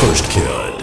First kill.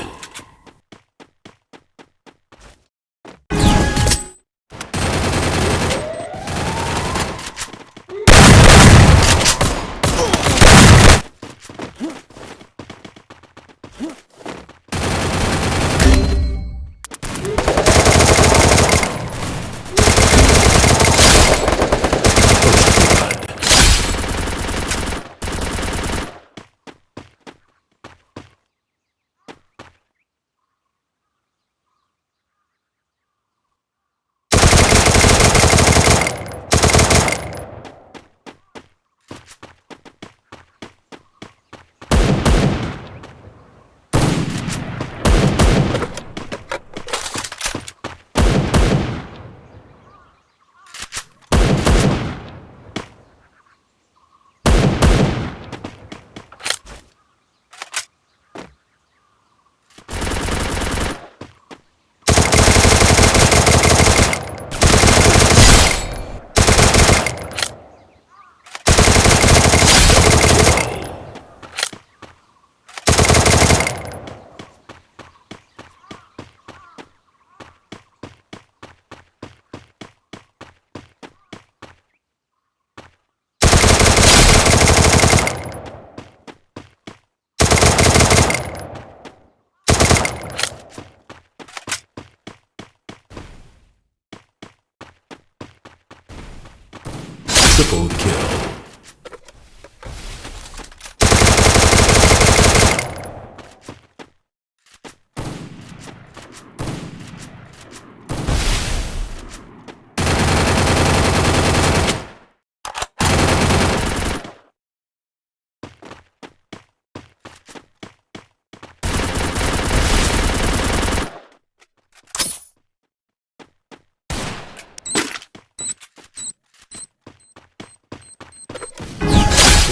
Triple kill.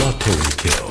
Auto Kill.